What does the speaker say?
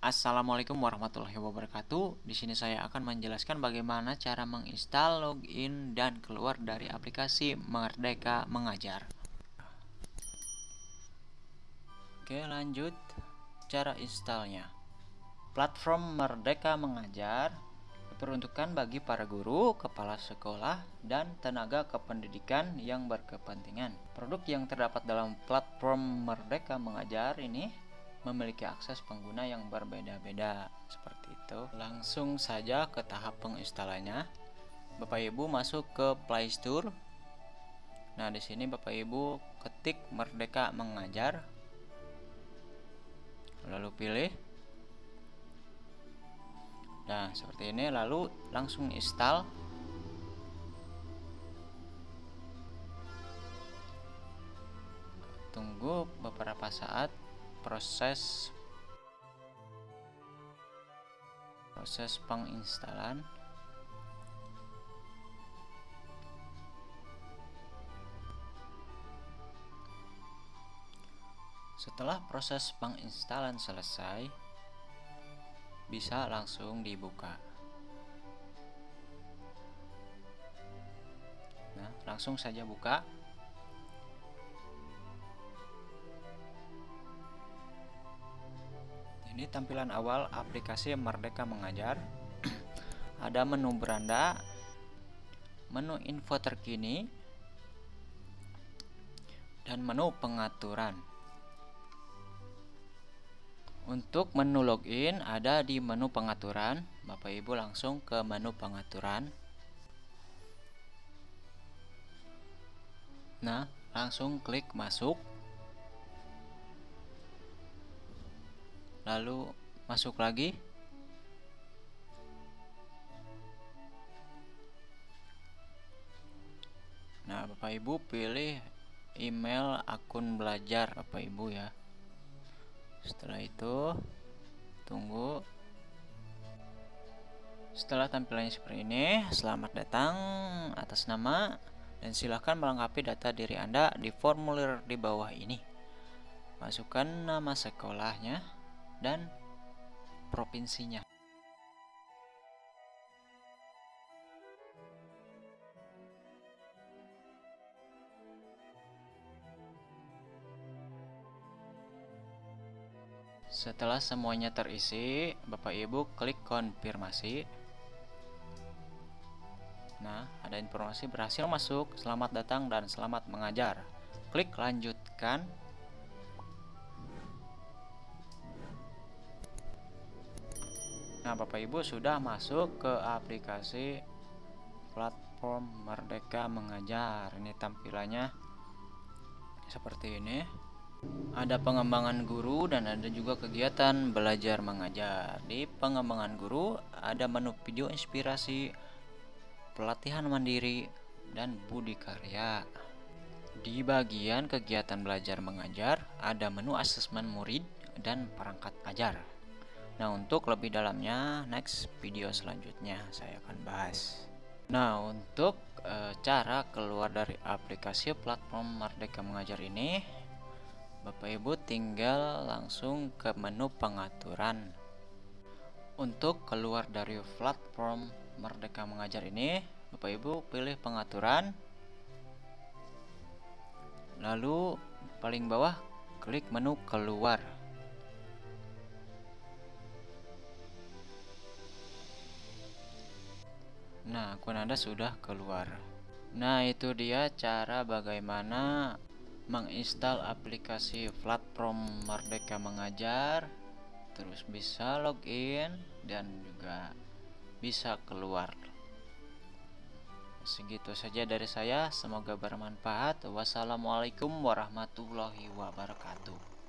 Assalamualaikum warahmatullahi wabarakatuh. Di sini saya akan menjelaskan bagaimana cara menginstal, login, dan keluar dari aplikasi Merdeka Mengajar. Oke, lanjut cara installnya. Platform Merdeka Mengajar diperuntukkan bagi para guru, kepala sekolah, dan tenaga kependidikan yang berkepentingan. Produk yang terdapat dalam platform Merdeka Mengajar ini memiliki akses pengguna yang berbeda-beda seperti itu. Langsung saja ke tahap penginstalannya. Bapak Ibu masuk ke Play Store. Nah, di sini Bapak Ibu ketik Merdeka Mengajar. Lalu pilih. Nah, seperti ini lalu langsung install. Tunggu beberapa saat proses proses penginstalan. Setelah proses penginstalan selesai bisa langsung dibuka. Nah langsung saja buka Ini tampilan awal aplikasi Merdeka Mengajar. Ada menu beranda, menu info terkini, dan menu pengaturan. Untuk menu login ada di menu pengaturan. Bapak Ibu langsung ke menu pengaturan. Nah, langsung klik masuk. Lalu masuk lagi. Nah Bapak Ibu pilih email akun belajar Bapak Ibu ya. Setelah itu tunggu. Setelah tampilannya seperti ini selamat datang atas nama dan silahkan melengkapi data diri Anda di formulir di bawah ini. Masukkan nama sekolahnya dan provinsinya. Setelah semuanya terisi, Bapak Ibu klik konfirmasi. Nah, ada informasi berhasil masuk, selamat datang dan selamat mengajar. Klik lanjutkan Nah, Bapak Ibu sudah masuk ke aplikasi platform Merdeka Mengajar. Ini tampilannya seperti ini. Ada pengembangan guru dan ada juga kegiatan belajar mengajar. Di pengembangan guru ada menu video inspirasi, pelatihan mandiri, dan budi karya. Di bagian kegiatan belajar mengajar ada menu asesmen murid dan perangkat ajar. Nah untuk lebih dalamnya next video selanjutnya saya akan bahas. Nah untuk e, cara keluar dari aplikasi platform Merdeka Mengajar ini Bapak Ibu tinggal langsung ke menu pengaturan. Untuk keluar dari platform Merdeka Mengajar ini Bapak Ibu pilih pengaturan. Lalu paling bawah klik menu keluar Nah, akun Anda sudah keluar. Nah, itu dia cara bagaimana menginstal aplikasi platform Merdeka Mengajar, terus bisa login dan juga bisa keluar. Segitu saja dari saya, semoga bermanfaat. Wassalamualaikum warahmatullahi wabarakatuh.